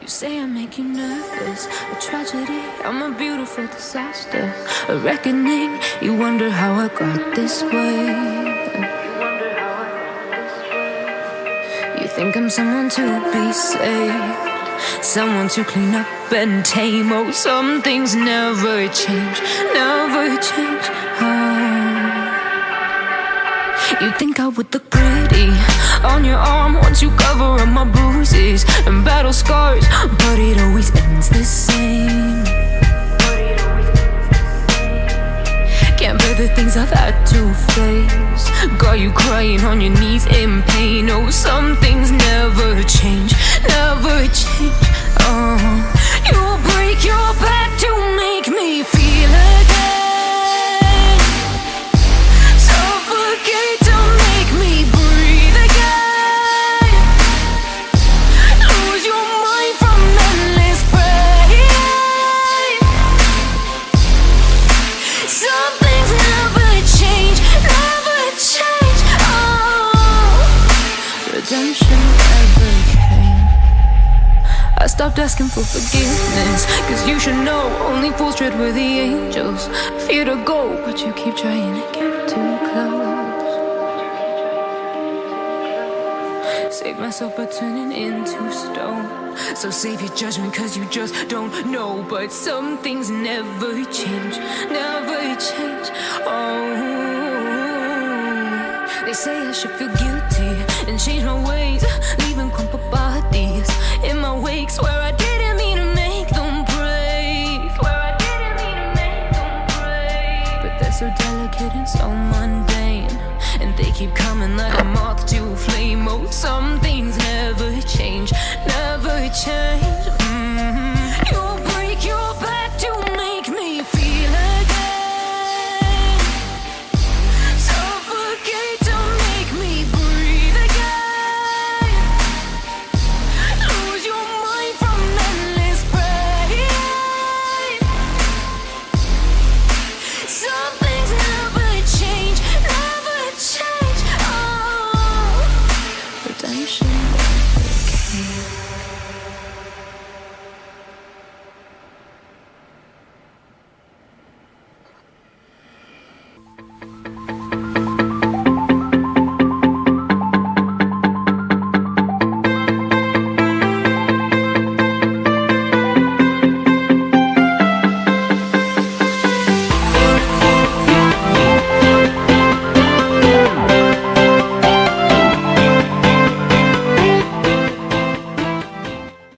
You say I make you nervous, a tragedy, I'm a beautiful disaster, a reckoning. You wonder how I got this way. You think I'm someone to be saved, someone to clean up and tame. Oh, some things never change, never change. Oh. You think I would look pretty on your arm once you cover battle scars, but it always ends the same. Can't bear the things I've had to face. Got you crying on your knees in pain. Oh, some things never change, never change. Stopped asking for forgiveness, cause you should know only fools tread where the angels fear to go, but you keep trying to get too close. Save myself by turning into stone. So save your judgment, cause you just don't know. But some things never change, never change. Oh, they say I should feel guilty and change my ways, keep coming like a moth to a flame. Oh, some attention.